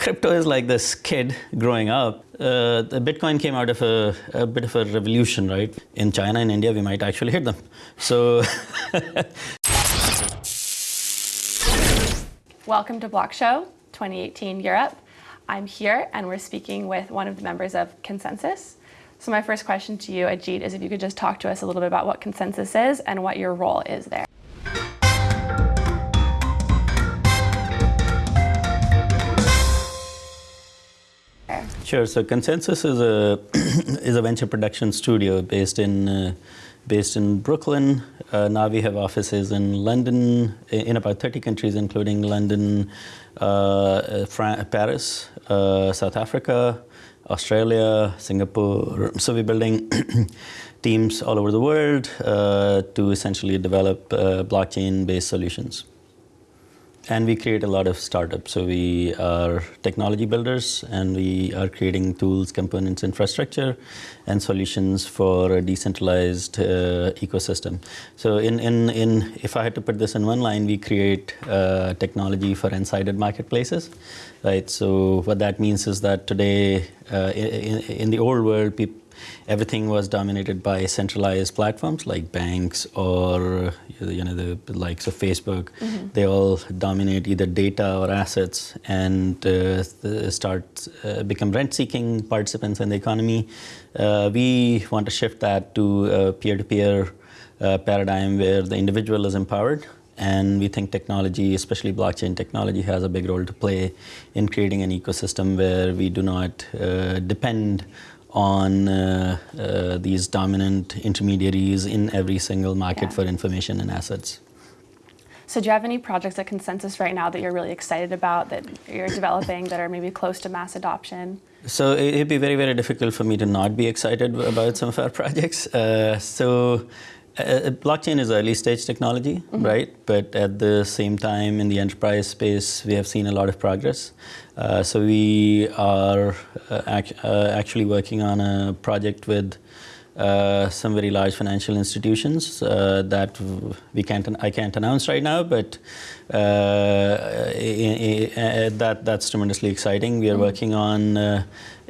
crypto is like this kid growing up. Uh, the Bitcoin came out of a, a, bit of a revolution, right? In China and India, we might actually hit them. So. Welcome to BlockShow 2018 Europe. I'm here and we're speaking with one of the members of ConsenSys. So my first question to you, Ajit, is if you could just talk to us a little bit about what ConsenSys is and what your role is there. Sure. So ConsenSys is a is a venture production studio based in uh, based in Brooklyn. Uh, now we have offices in London, in about 30 countries, including London, uh, Paris, uh, South Africa, Australia, Singapore. So we're building teams all over the world uh, to essentially develop uh, blockchain-based solutions. And we create a lot of startups. So we are technology builders and we are creating tools, components, infrastructure, and solutions for a decentralized uh, ecosystem. So in, in, in, if I had to put this in one line, we create uh, technology for unsided marketplaces, right? So what that means is that today, uh, in, in the old world, people everything was dominated by centralized platforms like banks or you know the likes of Facebook. Mm -hmm. They all dominate either data or assets and uh, start uh, become rent-seeking participants in the economy. Uh, we want to shift that to a peer-to-peer -peer, uh, paradigm where the individual is empowered and we think technology, especially blockchain technology, has a big role to play in creating an ecosystem where we do not uh, depend on uh, uh, these dominant intermediaries in every single market yeah. for information and assets. So do you have any projects at ConsenSys right now that you're really excited about, that you're developing, that are maybe close to mass adoption? So it'd be very, very difficult for me to not be excited about some of our projects. Uh, so uh, uh, blockchain is early stage technology, mm -hmm. right? But at the same time, in the enterprise space, we have seen a lot of progress. Uh, so we are uh, act uh, actually working on a project with uh, some very large financial institutions that we can't I can't announce right now, but that that's tremendously exciting. We are mm -hmm. working on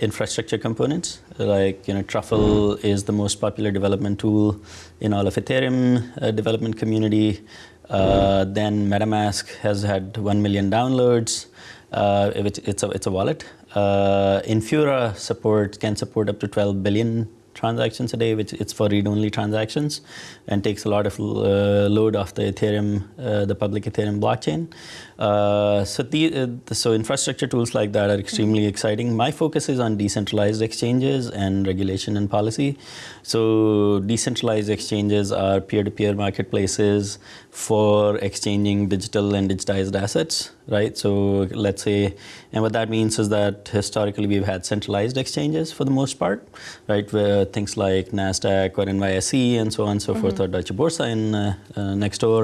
infrastructure components. Like, you know, Truffle is the most popular development tool in all of Ethereum uh, development community. Uh, then MetaMask has had 1 million downloads. Uh, it's, a, it's a wallet. Uh, Infura support can support up to 12 billion transactions a day, which it's for read-only transactions and takes a lot of uh, load off the Ethereum, uh, the public Ethereum blockchain. Uh, so, the, uh, so infrastructure tools like that are extremely exciting. My focus is on decentralized exchanges and regulation and policy. So decentralized exchanges are peer-to-peer -peer marketplaces for exchanging digital and digitized assets, right? So let's say, and what that means is that historically we've had centralized exchanges for the most part, right? Where things like NASDAQ or NYSE and so on and so mm -hmm. forth, or Deutsche Börse in uh, uh, next door,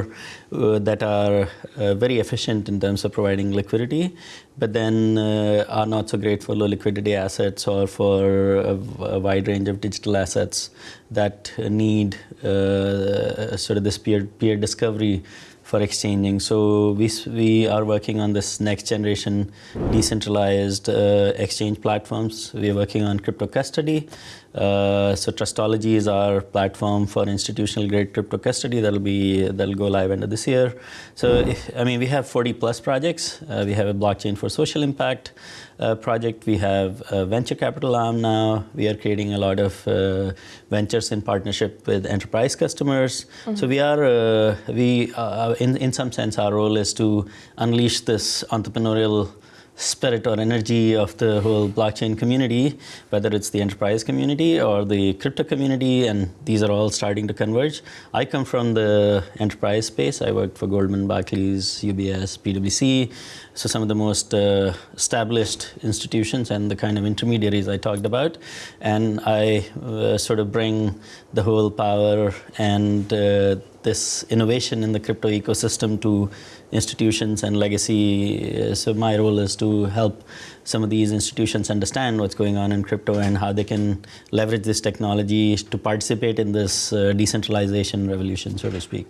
uh, that are uh, very efficient in terms of providing liquidity, but then uh, are not so great for low liquidity assets or for a, a wide range of digital assets that need uh, sort of this peer, peer discovery for exchanging. So we, we are working on this next generation decentralized uh, exchange platforms. We are working on crypto custody. Uh, so Trustology is our platform for institutional grade crypto custody. That'll be that'll go live end of this year. So if, I mean we have 40 plus projects. Uh, we have a blockchain for social impact uh, project. We have a venture capital arm now. We are creating a lot of uh, ventures in partnership with enterprise customers. Mm -hmm. So we are uh, we uh, in in some sense our role is to unleash this entrepreneurial spirit or energy of the whole blockchain community, whether it's the enterprise community or the crypto community, and these are all starting to converge. I come from the enterprise space. I worked for Goldman, Barclays, UBS, PwC, so some of the most uh, established institutions and the kind of intermediaries I talked about. And I uh, sort of bring the whole power and uh, this innovation in the crypto ecosystem to institutions and legacy. So my role is to help some of these institutions understand what's going on in crypto and how they can leverage this technology to participate in this uh, decentralization revolution, so to speak.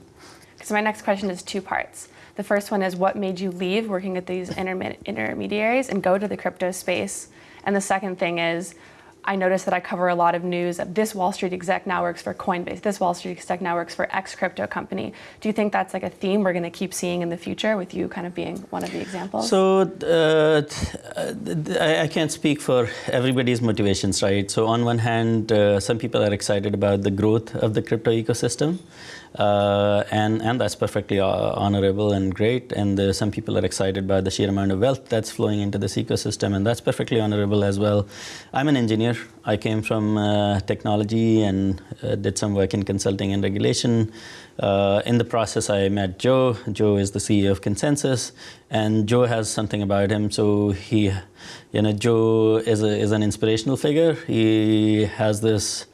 So my next question is two parts. The first one is what made you leave working at these intermediaries and go to the crypto space? And the second thing is, I noticed that I cover a lot of news. This Wall Street exec now works for Coinbase. This Wall Street exec now works for X crypto company. Do you think that's like a theme we're going to keep seeing in the future with you kind of being one of the examples? So uh, I can't speak for everybody's motivations, right? So on one hand, uh, some people are excited about the growth of the crypto ecosystem. Uh, and and that's perfectly uh, honorable and great. And uh, some people are excited by the sheer amount of wealth that's flowing into this ecosystem, and that's perfectly honorable as well. I'm an engineer. I came from uh, technology and uh, did some work in consulting and regulation. Uh, in the process, I met Joe. Joe is the CEO of ConsenSys, and Joe has something about him. So he, you know, Joe is a, is an inspirational figure. He has this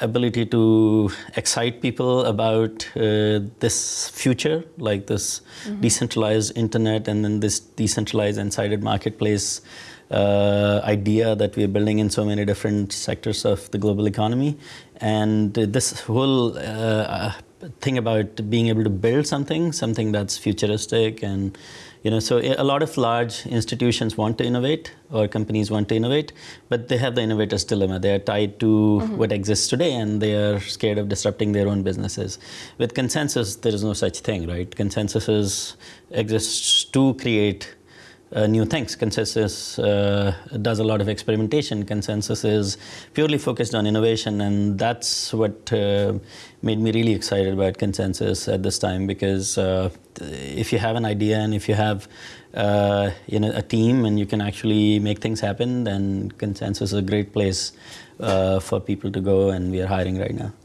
ability to excite people about uh, this future, like this mm-hmm. decentralized internet and then this decentralized and sided marketplace uh, idea that we're building in so many different sectors of the global economy. And this whole uh, thing about being able to build something, something that's futuristic and you know, so a lot of large institutions want to innovate or companies want to innovate, but they have the innovator's dilemma. They are tied to mm-hmm. what exists today and they are scared of disrupting their own businesses. With ConsenSys, there is no such thing, right? ConsenSys is, exists to create uh, new things. ConsenSys uh, does a lot of experimentation. ConsenSys is purely focused on innovation, and that's what uh, made me really excited about ConsenSys at this time. Because uh, if you have an idea and if you have uh, you know a team and you can actually make things happen, then ConsenSys is a great place uh, for people to go, and we are hiring right now.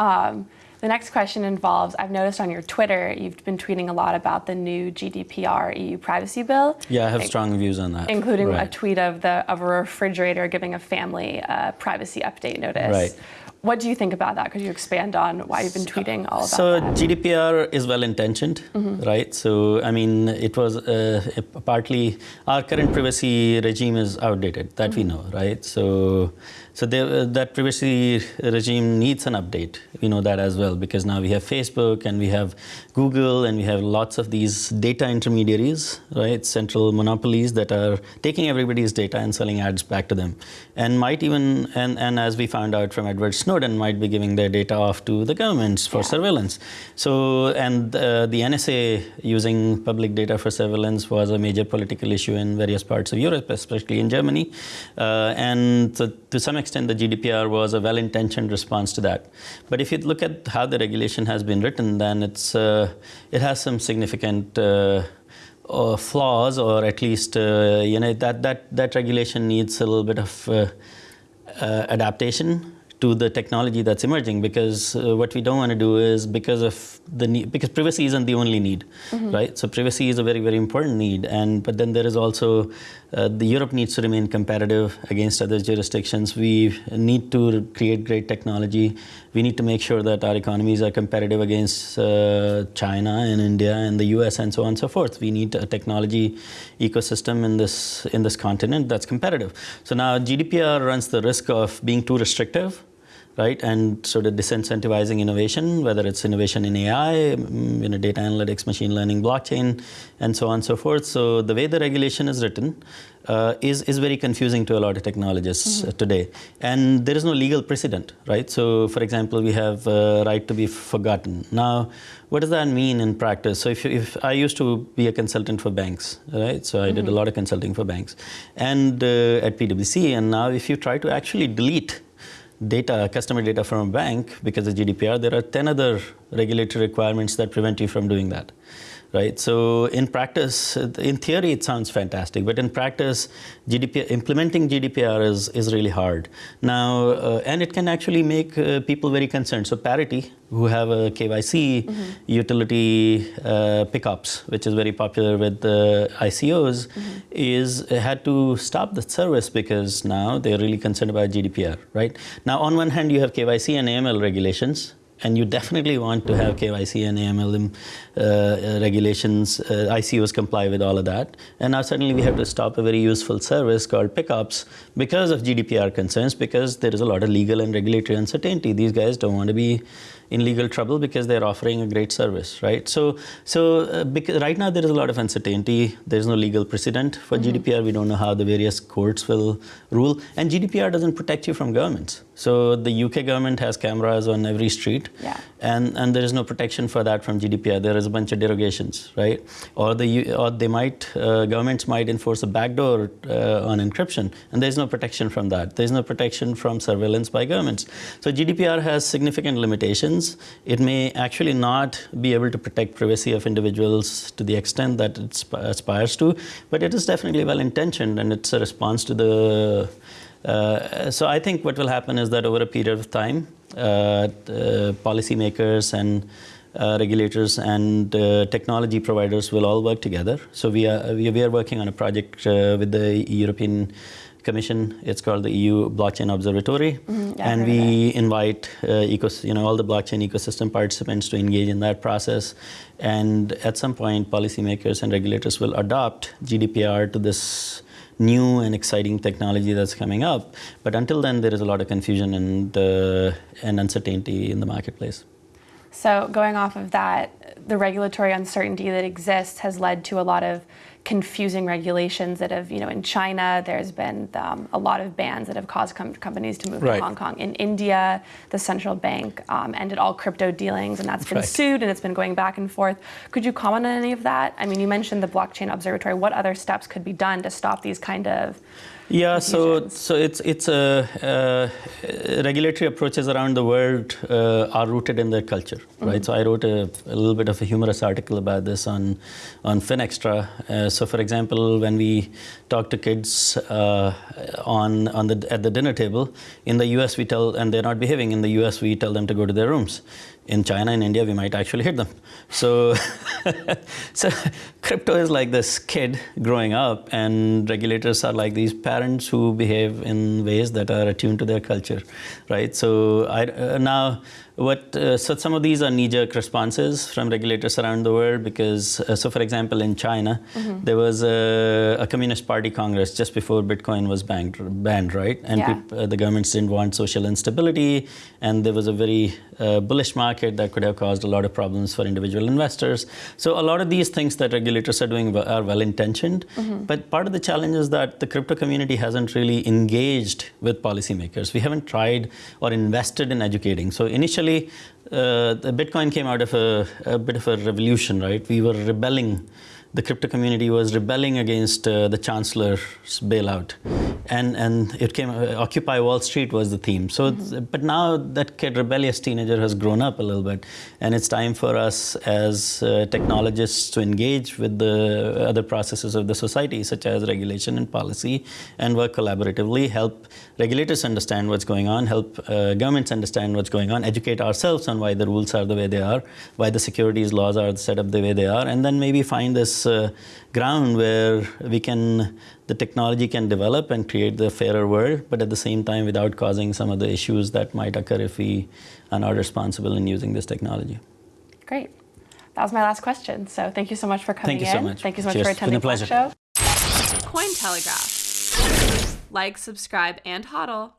Um, the next question involves I've noticed on your Twitter you've been tweeting a lot about the new GDPR EU privacy bill. Yeah, I have strong views on that. Including right. a tweet of the of a refrigerator giving a family a privacy update notice. Right. What do you think about that? Could you expand on why you've been tweeting all about so that? So GDPR is well intentioned, mm-hmm. right? So I mean, it was uh, partly our current privacy regime is outdated. That mm-hmm. we know, right? So so there, uh, that privacy regime needs an update. We know that as well because now we have Facebook and we have Google and we have lots of these data intermediaries, right? Central monopolies that are taking everybody's data and selling ads back to them, and might even and, and as we found out from Edward Snowden, might be giving their data off to the governments for yeah. surveillance. So and uh, the NSA using public data for surveillance was a major political issue in various parts of Europe, especially in Germany, uh, and to, to some extent extent, the GDPR was a well-intentioned response to that. But if you look at how the regulation has been written, then it's uh, it has some significant uh, uh, flaws, or at least uh, you know that that that regulation needs a little bit of uh, uh, adaptation to the technology that's emerging because uh, what we don't want to do is because of the need because privacy isn't the only need mm-hmm. right? So privacy is a very very important need and but then there is also uh, the Europe needs to remain competitive against other jurisdictions. We need to create great technology. We need to make sure that our economies are competitive against uh, China and India and the US and so on and so forth. We need a technology ecosystem in this in this continent that's competitive. So now GDPR runs the risk of being too restrictive right? And sort of disincentivizing innovation, whether it's innovation in AI, mm, you know, data analytics, machine learning, blockchain, and so on and so forth. So the way the regulation is written uh, is, is very confusing to a lot of technologists mm-hmm. today. And there is no legal precedent, right? So for example, we have uh, right to be forgotten. Now, what does that mean in practice? So if, if I used to be a consultant for banks, right? So I mm-hmm. did a mm-hmm. lot of consulting for banks and uh, at PwC. And now if you try to actually delete data, customer data from a bank because of GDPR, there are 10 other regulatory requirements that prevent you from doing that. Right. So in practice, in theory, it sounds fantastic, but in practice, GDPR implementing GDPR is is really hard. Now, uh, and it can actually make uh, people very concerned. So Parity, who have a KYC mm-hmm. utility uh, PICOPS, which is very popular with the ICOs, mm-hmm. is had to stop the service because now they're really concerned about GDPR. Right. Now, on one hand, you have KYC and AML regulations and you definitely want to have KYC and AML uh, regulations. Uh, ICOs comply with all of that. And now suddenly we have to stop a very useful service called PICOPS because of GDPR concerns, because there is a lot of legal and regulatory uncertainty. These guys don't want to be in legal trouble because they're offering a great service, right? So, so uh, because right now there is a lot of uncertainty. There's no legal precedent for mm-hmm. GDPR. We don't know how the various courts will rule, and GDPR doesn't protect you from governments. So the UK government has cameras on every street, yeah. and, and there is no protection for that from GDPR. There is a bunch of derogations, right? Or the or they might uh, governments might enforce a backdoor uh, on encryption, and there's no protection from that. There's no protection from surveillance by governments. So GDPR has significant limitations. It may actually not be able to protect privacy of individuals to the extent that it aspires to, but it is definitely well intentioned, and it's a response to the uh, so I think what will happen is that over a period of time, uh, policymakers and uh, regulators and uh, technology providers will all work together. So we are we are working on a project uh, with the European Commission. It's called the EU Blockchain Observatory, mm-hmm. yeah, and we invite ecos- you know all the blockchain ecosystem participants to engage in that process. And at some point, policymakers and regulators will adopt GDPR to this new and exciting technology that's coming up. But until then, there is a lot of confusion and, uh, and uncertainty in the marketplace. So, going off of that, the regulatory uncertainty that exists has led to a lot of confusing regulations that have, you know, in China, there's been um, a lot of bans that have caused com- companies to move right. to Hong Kong. In India, the central bank um, ended all crypto dealings, and that's been right. sued, and it's been going back and forth. Could you comment on any of that? I mean, you mentioned the blockchain observatory. What other steps could be done to stop these kind of yeah, so so it's it's a uh, regulatory approaches around the world uh, are rooted in their culture, mm-hmm. right? So I wrote a, a, little bit of a humorous article about this on on FinExtra. Uh, so for example, when we talk to kids uh, on on the at the dinner table in the U.S., we tell and they're not behaving. In the U.S., we tell them to go to their rooms in China and India, we might actually hit them. So, so crypto is like this kid growing up, and regulators are like these parents who behave in ways that are attuned to their culture, right? So I, uh, now what, uh, so some of these are knee-jerk responses from regulators around the world because, uh, so for example, in China, mm-hmm. there was a, a, Communist Party Congress just before Bitcoin was banned, banned right? And yeah. uh, the governments didn't want social instability, and there was a very uh, bullish market that could have caused a lot of problems for individual investors. So a lot of these things that regulators are doing are well-intentioned, mm-hmm. but part of the challenge is that the crypto community hasn't really engaged with policymakers. We haven't tried or invested in educating. So initially uh, the Bitcoin came out of a, a, bit of a revolution, right? We were rebelling. The crypto community was rebelling against uh, the chancellor's bailout, and and it came. Uh, Occupy Wall Street was the theme. So, mm-hmm. but now that kid, rebellious teenager, has grown up a little bit, and it's time for us as uh, technologists to engage with the other processes of the society, such as regulation and policy, and work collaboratively, help regulators understand what's going on, help uh, governments understand what's going on, educate ourselves on why the rules are the way they are, why the securities laws are set up the way they are, and then maybe find this uh, ground where we can, the technology can develop and create the fairer world, but at the same time without causing some of the issues that might occur if we are not responsible in using this technology. Great. That was my last question. So thank you so much for coming in. Thank you so much. Thank you so much Cheers. for attending the show. Cointelegraph like, subscribe, and hodl.